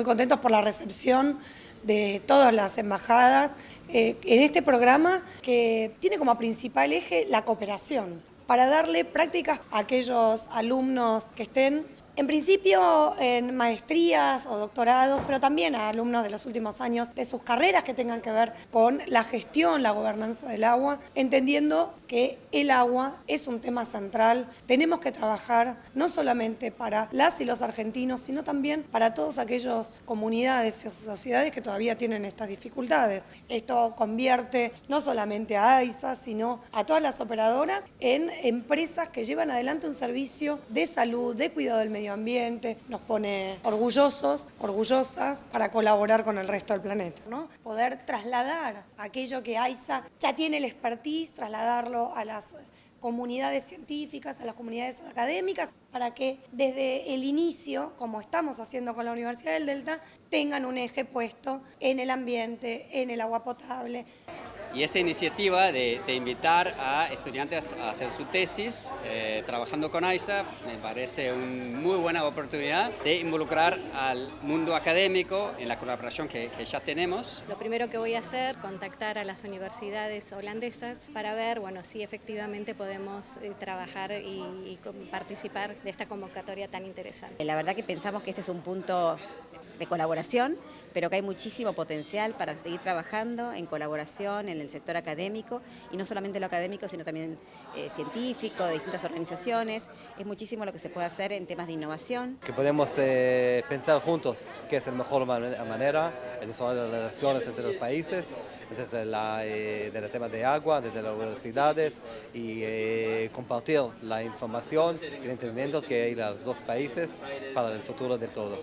muy contentos por la recepción de todas las embajadas eh, en este programa que tiene como principal eje la cooperación para darle prácticas a aquellos alumnos que estén en principio en maestrías o doctorados, pero también a alumnos de los últimos años de sus carreras que tengan que ver con la gestión, la gobernanza del agua, entendiendo que el agua es un tema central. Tenemos que trabajar no solamente para las y los argentinos, sino también para todas aquellas comunidades y sociedades que todavía tienen estas dificultades. Esto convierte no solamente a AISA, sino a todas las operadoras en empresas que llevan adelante un servicio de salud, de cuidado del medio ambiente, nos pone orgullosos, orgullosas para colaborar con el resto del planeta. ¿no? Poder trasladar aquello que AISA ya tiene el expertise, trasladarlo a las comunidades científicas, a las comunidades académicas, para que desde el inicio, como estamos haciendo con la Universidad del Delta, tengan un eje puesto en el ambiente, en el agua potable. Y esa iniciativa de, invitar a estudiantes a hacer su tesis eh, trabajando con AISA me parece una muy buena oportunidad de involucrar al mundo académico en la colaboración que, ya tenemos. Lo primero que voy a hacer, contactar a las universidades holandesas para ver bueno, si efectivamente podemos eh, trabajar y, y participar de esta convocatoria tan interesante. La verdad que pensamos que este es un punto de colaboración, pero que hay muchísimo potencial para seguir trabajando en colaboración en el sector académico, y no solamente lo académico, sino también eh, científico, de distintas organizaciones. Es muchísimo lo que se puede hacer en temas de innovación. Que podemos eh, pensar juntos qué es la mejor manera de las relaciones entre los países, desde la, eh, el tema de agua, desde las universidades, y eh, compartir la información el entendimiento que hay en los dos países para el futuro de todo.